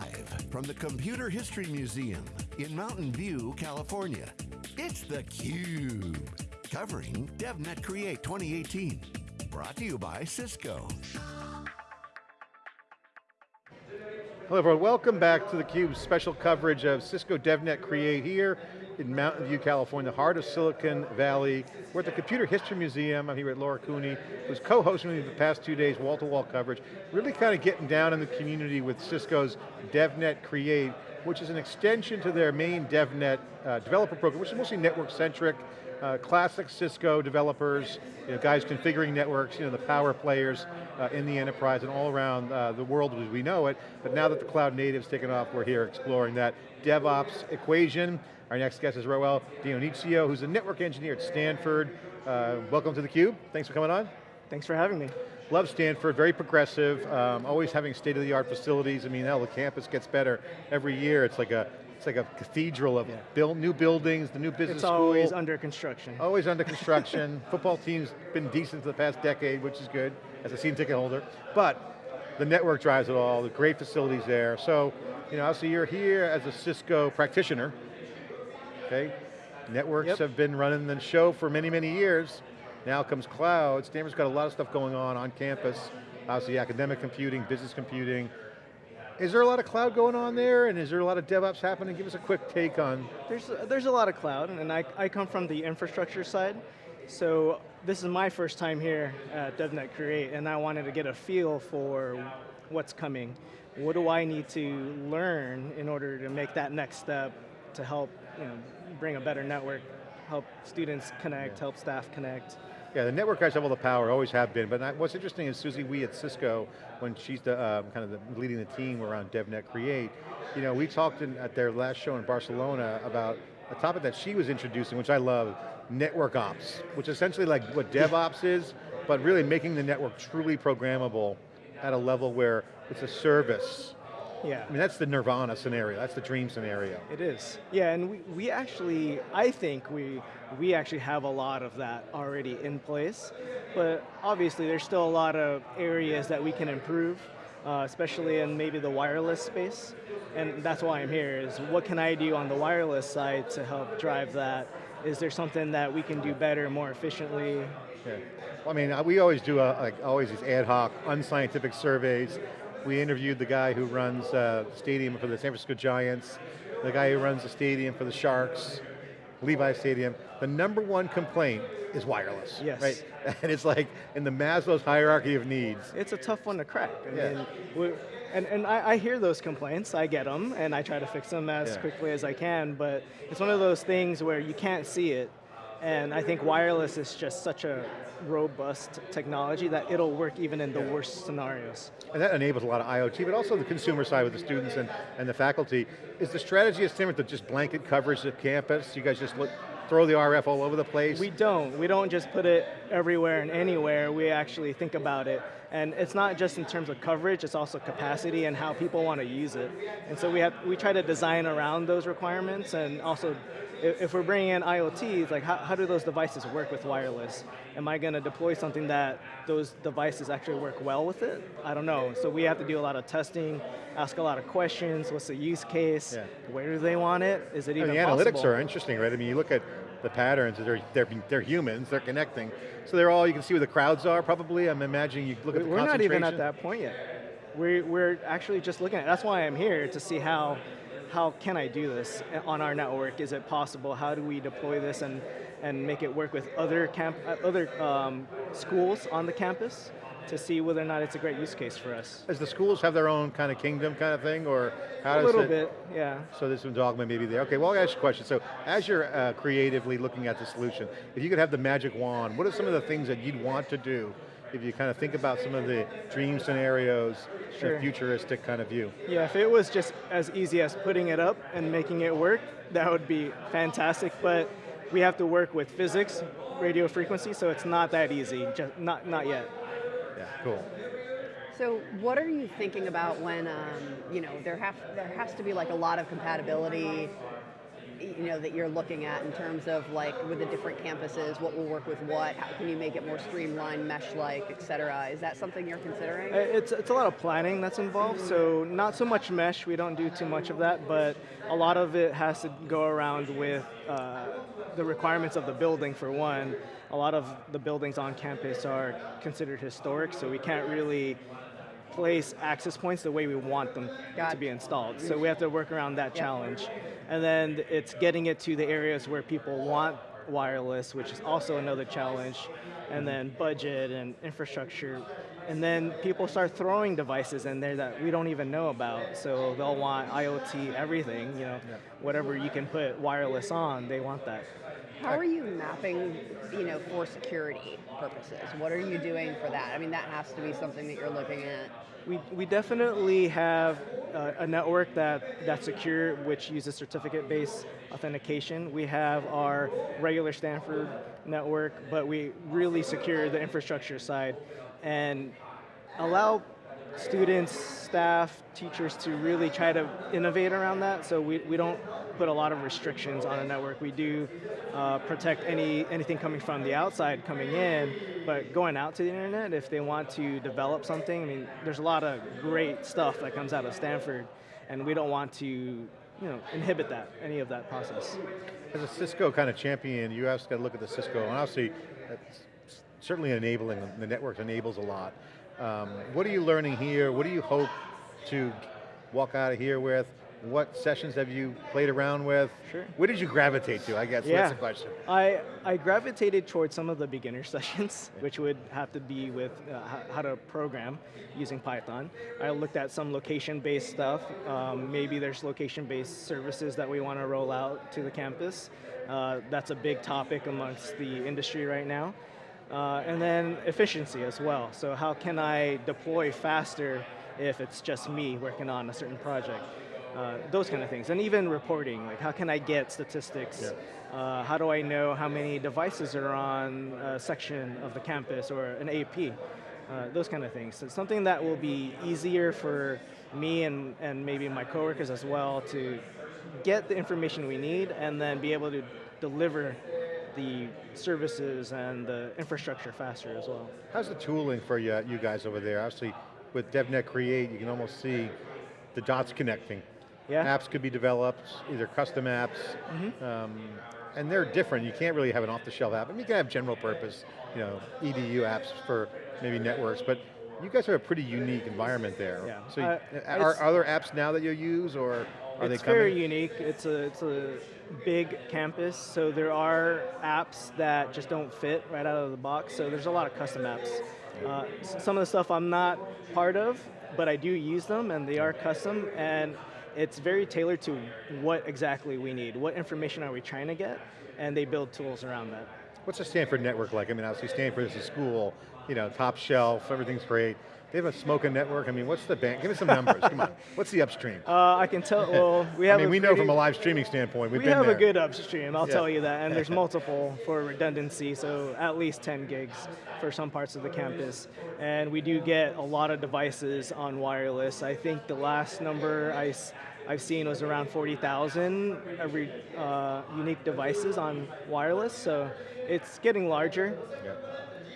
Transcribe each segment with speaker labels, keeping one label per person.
Speaker 1: Live from the Computer History Museum in Mountain View, California, it's theCUBE. Covering DevNet Create 2018. Brought to you by Cisco.
Speaker 2: Hello everyone, welcome back to theCUBE's special coverage of Cisco DevNet Create here in Mountain View, California, the heart of Silicon Valley. We're at the Computer History Museum. I'm here with Lauren Cooney, who's co-hosting me the past two days, wall-to-wall -wall coverage. Really kind of getting down in the community with Cisco's DevNet Create, which is an extension to their main DevNet uh, developer program, which is mostly network-centric, uh, classic Cisco developers, you know, guys configuring networks, you know, the power players uh, in the enterprise and all around uh, the world as we know it. But now that the cloud native's taken off, we're here exploring that DevOps equation. Our next guest is Roel Dionisio, who's a network engineer at Stanford. Uh, welcome to theCUBE, thanks for coming on.
Speaker 3: Thanks for having me.
Speaker 2: Love Stanford, very progressive, um, always having state-of-the-art facilities. I mean, hell, the campus gets better every year. It's like a it's like a cathedral of yeah. build, new buildings, the new business
Speaker 3: it's
Speaker 2: school.
Speaker 3: It's always under construction.
Speaker 2: Always under construction. Football team's been decent for the past decade, which is good, as a season ticket holder. But the network drives it all, the great facilities there. So, you know, so you're here as a Cisco practitioner, okay? Networks yep. have been running the show for many, many years. Now comes cloud. Stanford's got a lot of stuff going on on campus. Obviously academic computing, business computing, is there a lot of cloud going on there, and is there a lot of DevOps happening? Give us a quick take on.
Speaker 3: There's, there's a lot of cloud, and I, I come from the infrastructure side, so this is my first time here at DevNet Create, and I wanted to get a feel for what's coming. What do I need to learn in order to make that next step to help you know, bring a better network, help students connect, yeah. help staff connect,
Speaker 2: yeah, the network guys have all the power, always have been, but what's interesting is Susie Wee at Cisco, when she's the, um, kind of the, leading the team around DevNet Create, you know, we talked in, at their last show in Barcelona about a topic that she was introducing, which I love, network ops, which is essentially like what DevOps is, but really making the network truly programmable at a level where it's a service
Speaker 3: yeah.
Speaker 2: I mean, that's the nirvana scenario, that's the dream scenario.
Speaker 3: It is. Yeah, and we, we actually, I think we, we actually have a lot of that already in place, but obviously there's still a lot of areas that we can improve, uh, especially in maybe the wireless space, and that's why I'm here, is what can I do on the wireless side to help drive that? Is there something that we can do better, more efficiently?
Speaker 2: Yeah. Well, I mean, we always do, a, like always these ad hoc, unscientific surveys, we interviewed the guy who runs uh, the stadium for the San Francisco Giants, the guy who runs the stadium for the Sharks, Levi Stadium. The number one complaint is wireless.
Speaker 3: Yes.
Speaker 2: Right? And it's like in the Maslow's hierarchy of needs.
Speaker 3: It's a tough one to crack. I
Speaker 2: yeah.
Speaker 3: mean, and, and I, I, hear those complaints, I get them, and I try to fix them as yeah. quickly as I can, but it's one of those things where you can't see it, and I think wireless is just such a robust technology that it'll work even in the yeah. worst scenarios.
Speaker 2: And that enables a lot of IoT, but also the consumer side with the students and, and the faculty. Is the strategy of Stanford to just blanket coverage of campus? You guys just look, throw the RF all over the place?
Speaker 3: We don't. We don't just put it everywhere and anywhere. We actually think about it. And it's not just in terms of coverage, it's also capacity and how people want to use it. And so we, have, we try to design around those requirements and also if we're bringing in IoT, like how, how do those devices work with wireless? Am I going to deploy something that those devices actually work well with it? I don't know. So we have to do a lot of testing, ask a lot of questions. What's the use case? Yeah. Where do they want it? Is it even
Speaker 2: the
Speaker 3: possible?
Speaker 2: analytics are interesting, right? I mean, you look at the patterns, they're, they're, they're humans, they're connecting. So they're all, you can see where the crowds are probably. I'm imagining you look at the
Speaker 3: We're not even at that point yet. We're, we're actually just looking at it. That's why I'm here, to see how how can I do this on our network? Is it possible? How do we deploy this and, and make it work with other, camp, uh, other um, schools on the campus? to see whether or not it's a great use case for us.
Speaker 2: Does the schools have their own kind of kingdom kind of thing, or how
Speaker 3: a
Speaker 2: does
Speaker 3: little
Speaker 2: it,
Speaker 3: bit, yeah.
Speaker 2: So there's some dogma maybe there. Okay, well I'll ask you a question. So as you're uh, creatively looking at the solution, if you could have the magic wand, what are some of the things that you'd want to do if you kind of think about some of the dream scenarios, sure. a futuristic kind of view.
Speaker 3: Yeah, if it was just as easy as putting it up and making it work, that would be fantastic, but we have to work with physics, radio frequency, so it's not that easy, just not, not yet.
Speaker 2: Yeah, cool.
Speaker 4: So what are you thinking about when, um, you know, there, have, there has to be like a lot of compatibility you know that you're looking at in terms of like with the different campuses, what will work with what? How can you make it more streamlined, mesh-like, et cetera? Is that something you're considering?
Speaker 3: Uh, It's, it's a lot of planning that's involved, so not so much mesh, we don't do too much of that, but a lot of it has to go around with uh, the requirements of the building for one. A lot of the buildings on campus are considered historic, so we can't really place access points the way we want them
Speaker 4: Got
Speaker 3: to
Speaker 4: it.
Speaker 3: be installed. So we have to work around that challenge. And then it's getting it to the areas where people want wireless, which is also another challenge. And then budget and infrastructure. And then people start throwing devices in there that we don't even know about. So they'll want IoT everything, you know, whatever you can put wireless on, they want that.
Speaker 4: How are you mapping, you know, for security purposes? What are you doing for that? I mean, that has to be something that you're looking at.
Speaker 3: We, we definitely have uh, a network that, that's secure, which uses certificate-based authentication. We have our regular Stanford network, but we really secure the infrastructure side and allow students, staff, teachers to really try to innovate around that. So we, we don't put a lot of restrictions on a network. We do uh, protect any anything coming from the outside coming in, but going out to the internet, if they want to develop something, I mean, there's a lot of great stuff that comes out of Stanford, and we don't want to you know, inhibit that, any of that process.
Speaker 2: As a Cisco kind of champion, you have got to look at the Cisco, and obviously, certainly enabling, the network enables a lot. Um, what are you learning here? What do you hope to walk out of here with? What sessions have you played around with?
Speaker 3: Sure.
Speaker 2: Where did you gravitate to, I guess,
Speaker 3: Yeah.
Speaker 2: that's the question.
Speaker 3: I, I gravitated towards some of the beginner sessions, which would have to be with uh, how to program using Python. I looked at some location-based stuff. Um, maybe there's location-based services that we want to roll out to the campus. Uh, that's a big topic amongst the industry right now. Uh, and then efficiency as well. So how can I deploy faster if it's just me working on a certain project? Uh, those kind of things. And even reporting, like how can I get statistics? Uh, how do I know how many devices are on a section of the campus or an AP? Uh, those kind of things. So something that will be easier for me and, and maybe my coworkers as well to get the information we need and then be able to deliver the services and the infrastructure faster as well.
Speaker 2: How's the tooling for you, you guys over there? Obviously, with DevNet Create, you can almost see the dots connecting.
Speaker 3: Yeah.
Speaker 2: Apps could be developed, either custom apps,
Speaker 3: Mm-hmm.
Speaker 2: um, and they're different. You can't really have an off-the-shelf app. I mean, you can have general purpose, you know, EDU apps for maybe networks, but you guys have a pretty unique environment there.
Speaker 3: Yeah.
Speaker 2: So, you-
Speaker 3: Uh,
Speaker 2: are, are there apps now that you use, or are they
Speaker 3: it's very unique. It's a it's a big campus, so there are apps that just don't fit right out of the box. So there's a lot of custom apps. Uh, some of the stuff I'm not part of, but I do use them, and they are custom. And it's very tailored to what exactly we need. What information are we trying to get? And they build tools around that.
Speaker 2: What's the Stanford network like? I mean, obviously Stanford is a school, you know, top shelf, everything's great. They have a smoking network. I mean, what's the bank? Give me some numbers. Come on. What's the upstream?
Speaker 3: Uh, I can tell. Well, we have.
Speaker 2: I
Speaker 3: mean,
Speaker 2: we know from a live streaming standpoint. We've
Speaker 3: we
Speaker 2: been
Speaker 3: have
Speaker 2: there.
Speaker 3: a good upstream, I'll
Speaker 2: Yeah.
Speaker 3: tell you that, and there's multiple for redundancy, so at least 10 gigs for some parts of the campus. And we do get a lot of devices on wireless. I think the last number I, have seen was around 40,000 every uh, unique devices on wireless, so it's getting larger.
Speaker 2: Yeah.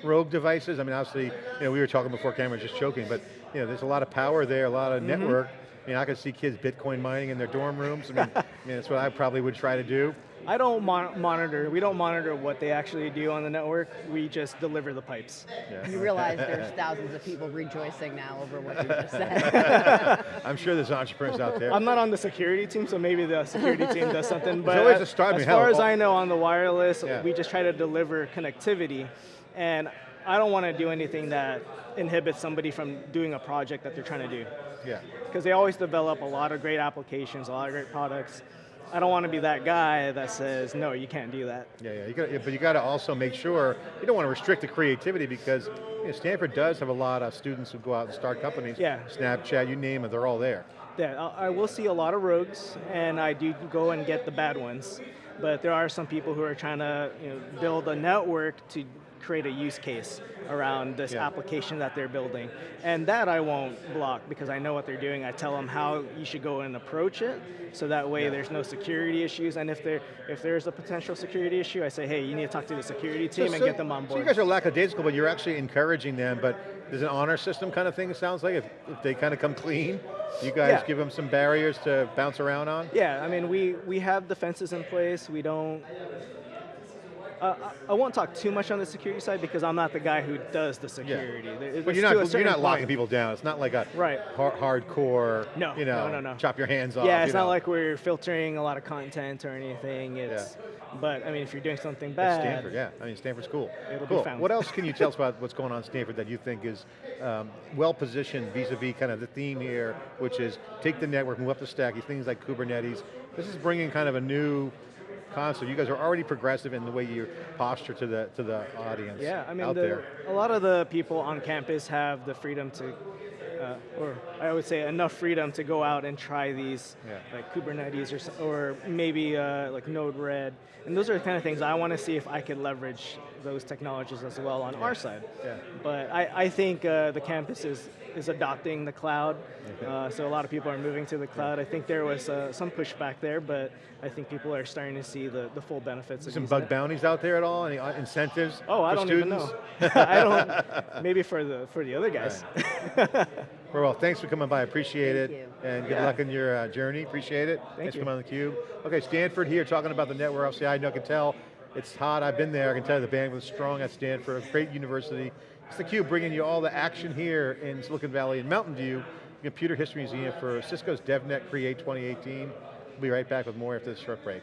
Speaker 2: Rogue devices. I mean, obviously, you know, we were talking before camera, just joking, but you know, there's a lot of power there, a lot of
Speaker 3: Mm-hmm.
Speaker 2: network. I mean, I could see kids Bitcoin mining in their dorm rooms. I mean, I mean, that's what I probably would try to do.
Speaker 3: I don't mon- monitor, we don't monitor what they actually do on the network, we just deliver the pipes.
Speaker 2: Yeah.
Speaker 4: You realize there's thousands of people rejoicing now over what you just said.
Speaker 2: I'm sure there's entrepreneurs out there.
Speaker 3: I'm not on the security team, so maybe the security team does something. But
Speaker 2: always a
Speaker 3: as,
Speaker 2: start. I
Speaker 3: as far as I know, on the wireless,
Speaker 2: Yeah.
Speaker 3: we just try to deliver connectivity, and I don't want to do anything that inhibits somebody from doing a project that they're trying to do,
Speaker 2: yeah.
Speaker 3: because they always develop a lot of great applications, a lot of great products. I don't want to be that guy that says no, you can't do that.
Speaker 2: Yeah, yeah, you got, yeah, but you got to also make sure you don't want to restrict the creativity because you know, Stanford does have a lot of students who go out and start companies.
Speaker 3: Yeah.
Speaker 2: Snapchat, you name it, they're all there.
Speaker 3: Yeah, I I will see a lot of rogues, and I do go and get the bad ones. But there are some people who are trying to you know, build a network to create a use case around this
Speaker 2: Yeah.
Speaker 3: application that they're building. And that I won't block because I know what they're doing. I tell them how you should go and approach it, so that way
Speaker 2: Yeah.
Speaker 3: there's no security issues. And if there if there's a potential security issue, I say, hey, you need to talk to the security team and get them on board.
Speaker 2: So you guys are lackadaisical, but you're actually encouraging them, but there's an honor system kind of thing, it sounds like, if, if they kind of come clean, you guys
Speaker 3: Yeah.
Speaker 2: give them some barriers to bounce around on?
Speaker 3: Yeah, I mean, we, we have defenses in place. We don't. Uh, I I won't talk too much on the security side because I'm not the guy who does the security. There-
Speaker 2: But you're not, you're not locking
Speaker 3: point.
Speaker 2: people down. It's not like a
Speaker 3: Right.
Speaker 2: har- hardcore,
Speaker 3: No,
Speaker 2: you know,
Speaker 3: no, no, no.
Speaker 2: chop your hands off.
Speaker 3: Yeah, it's not
Speaker 2: know.
Speaker 3: like we're filtering a lot of content or anything. It's, but I mean, if you're doing something bad,
Speaker 2: At Stanford, yeah. I mean, Stanford's cool.
Speaker 3: It'll be
Speaker 2: cool.
Speaker 3: found.
Speaker 2: What else can you tell us about what's going on at Stanford that you think is um, well positioned vis-a-vis kind of the theme here, which is take the network, move up the stack, these things like Kubernetes. This is bringing kind of a new concept. You guys are already progressive in the way you posture to the to the audience
Speaker 3: Yeah, I mean,
Speaker 2: out
Speaker 3: the,
Speaker 2: there.
Speaker 3: a lot of the people on campus have the freedom to, uh, or I would say enough freedom to go out and try these,
Speaker 2: Yeah.
Speaker 3: like Kubernetes or, or maybe uh, like Node-RED. And those are the kind of things I want to see if I could leverage those technologies as well on our side.
Speaker 2: Yeah.
Speaker 3: But I, I think uh, the campus is, is adopting the cloud,
Speaker 2: Okay.
Speaker 3: uh, so a lot of people are moving to the cloud. I think there was uh, some pushback there, but I think people are starting to see the, the full benefits
Speaker 2: Some
Speaker 3: using
Speaker 2: bug
Speaker 3: it.
Speaker 2: bounties out there at all? Any uh, incentives
Speaker 3: Oh, I don't
Speaker 2: students?
Speaker 3: even know. I don't. Maybe for the for the other guys.
Speaker 2: Well, thanks for coming by, appreciate
Speaker 4: Thank
Speaker 2: it.
Speaker 4: you.
Speaker 2: And good
Speaker 3: Yeah.
Speaker 2: luck in your uh, journey, appreciate it.
Speaker 3: Thank
Speaker 2: thanks
Speaker 3: you.
Speaker 2: for coming on theCUBE. Okay, Stanford here talking about the network. Obviously, I know, I can tell it's hot, I've been there, I can tell you the bandwidth is strong at Stanford, great university. It's theCUBE bringing you all the action here in Silicon Valley and Mountain View, Computer History Museum for Cisco's DevNet Create 2018. We'll be right back with more after this short break.